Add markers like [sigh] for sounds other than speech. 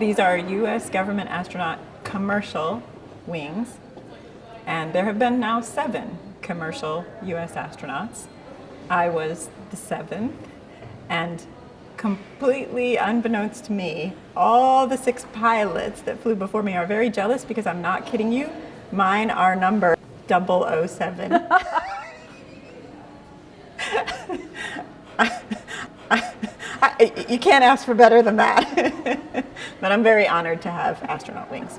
These are U.S. government astronaut commercial wings, and there have been now seven commercial U.S. astronauts. I was the seventh, and completely unbeknownst to me, all the six pilots that flew before me are very jealous because I'm not kidding you. Mine are number 007. [laughs] I, you can't ask for better than that. [laughs] but I'm very honored to have astronaut wings.